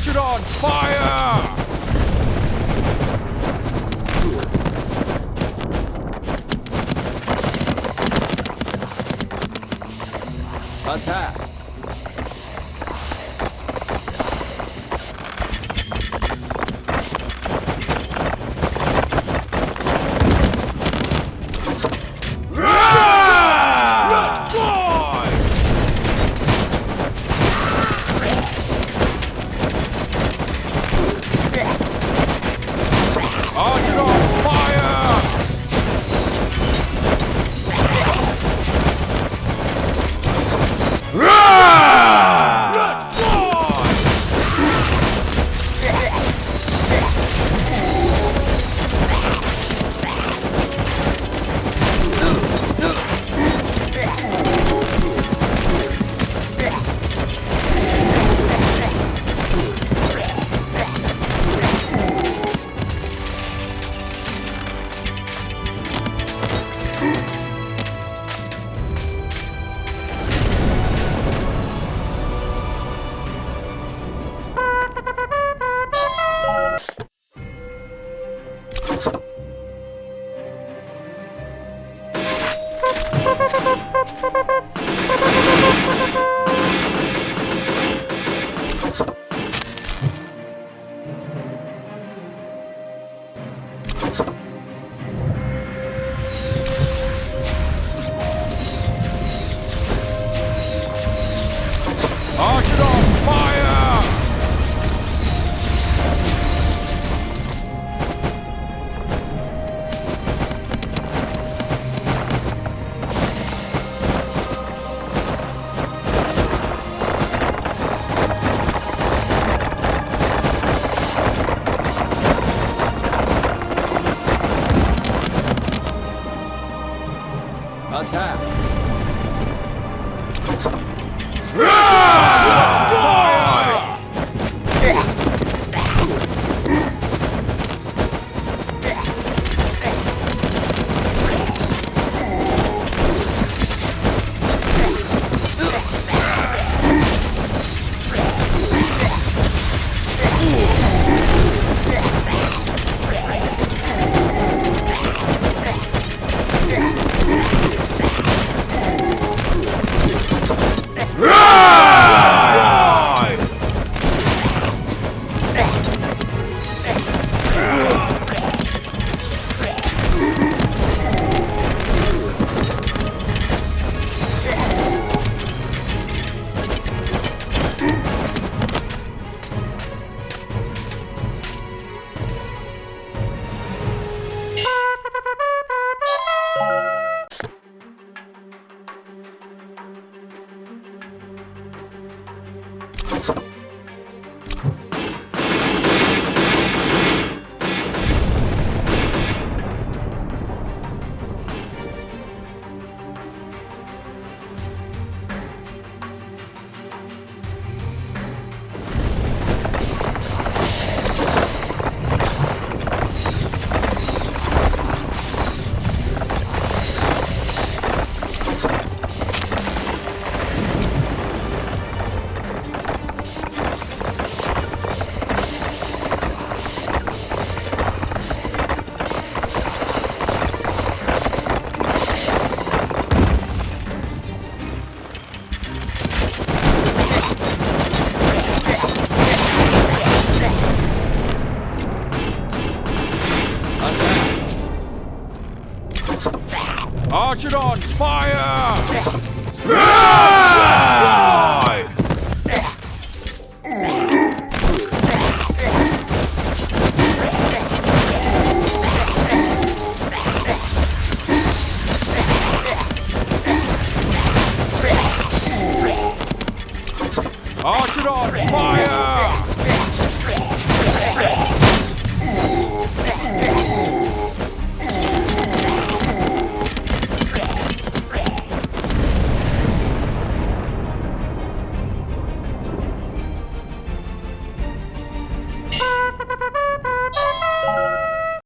Archidons, fire! Attack! Archidons, fire! Attack! Archidons, fire! Archidons, fire!